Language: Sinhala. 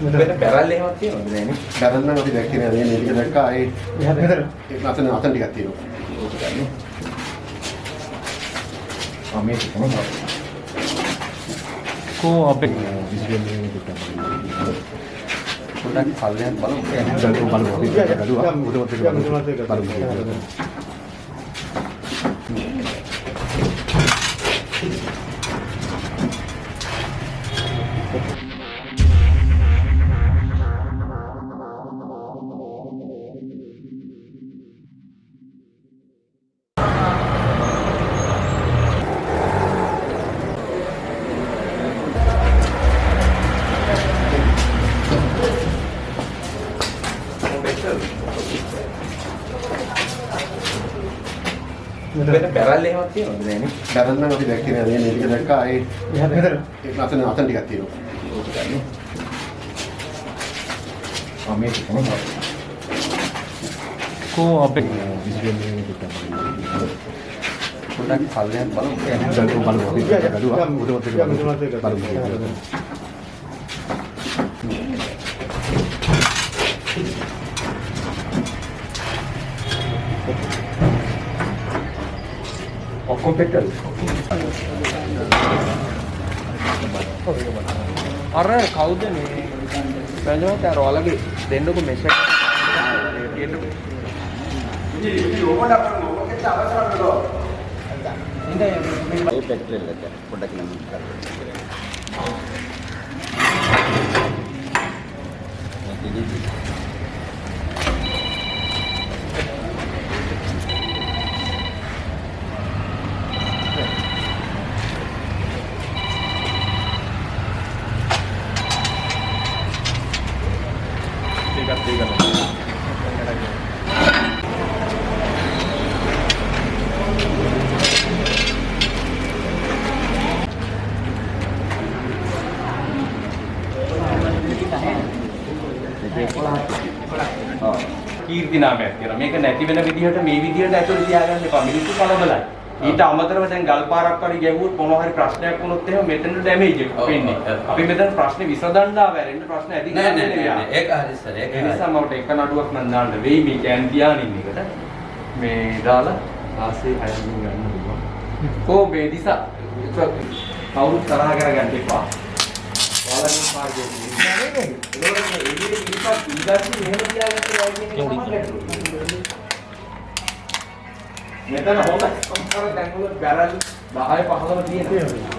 මෙතන බැරල් එහෙමත් තියෙනවද නෑනේ? බැරල් නම් අපි දැක්කේ නෑ මේ ටික දැක්කා ඒ මෙතන ඒක අතන අතන ටිකක් තියෙනවා ඕක ගන්න. ආ මේක තමයි. කෝ අපේ පොඩ්ඩක් පල්ලෙන් බලමු. බලමු බලමු අපි ගලුවා උඩමත් එක බලමු මෙතන බැරල් එහෙමත් තියෙනවද නෑනේ? බැරල් නම් අපි දැක්කේ නෑ මේ ටික දැක්කා ඒ මෙතන ඒක අතන අතන ටිකක් තියෙනවා ඕක ගන්න. ආ මේක තමයි. කෝ අපේ පොඩ්ඩක් පල්ලෙන් බලමු. බලමු බලමු අපි ගලුවා උඩමත් එක බලමු ඔක්කොම පෙට්ටල්. අර කවුද මේ බැලුවත් අර ඔයාලගේ දෙන්නකො මෙසේජ් ඒ පෙට්‍රල් එක පොඩ්ඩක් නම් කරන්න. ටිකක් ටිකක් කීර්ති නාමයක් කියලා. මේක නැති වෙන විදිහට මේ විදිහට ඇතුළේ තියාගන්න එපා. මිනිස්සු කලබලයි. ඊට අමතරව දැන් ගල් පාරක් හරි ගැහුවොත් මොනවා හරි ප්‍රශ්නයක් වුණොත් එහෙම මෙතන ඩැමේජ් එක වෙන්නේ. අපි මෙතන ප්‍රශ්නේ විසඳන්න ආවැරෙන්න ප්‍රශ්න ඇති නෑ නෑ. ඒක හරි සර් ඒක. නිසා මට එක නඩුවක් නම් දාන්න වෙයි මේ කෑන් තියාගෙන ඉන්න එකට. මේ දාලා ආසේ හයින් ගන්න පුළුවන්. කෝ මේ දිසා කවුරුත් තරහ කරගන්න එපා. මෙතන හොඳ සම්පූර්ණ තැන්වල බැරල් 10 15 තියෙනවා.